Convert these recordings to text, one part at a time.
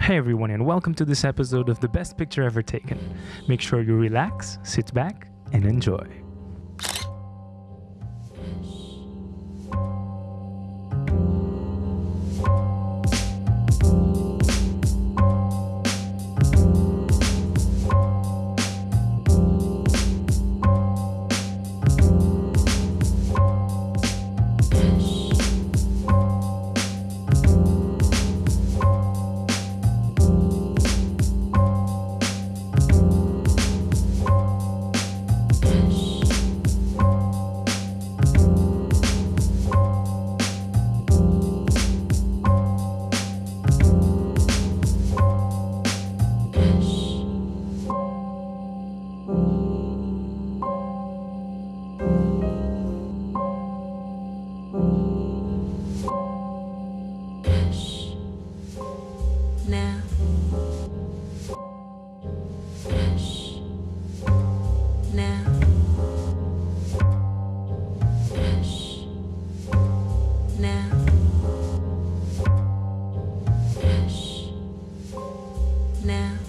Hey everyone, and welcome to this episode of The Best Picture Ever Taken. Make sure you relax, sit back, and enjoy. Hush. Now. Hush. Now. Hush. Now. Now.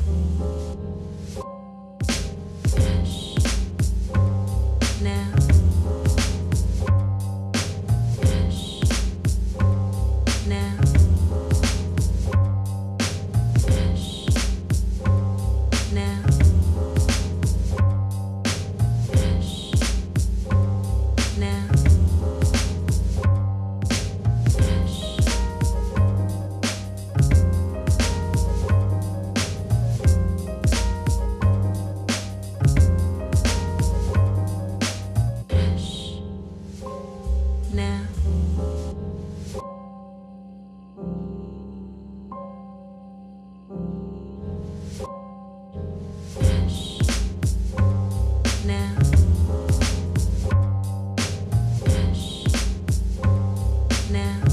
Now.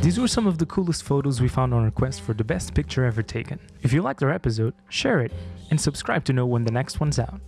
These were some of the coolest photos we found on request for the best picture ever taken. If you liked our episode, share it and subscribe to know when the next one's out.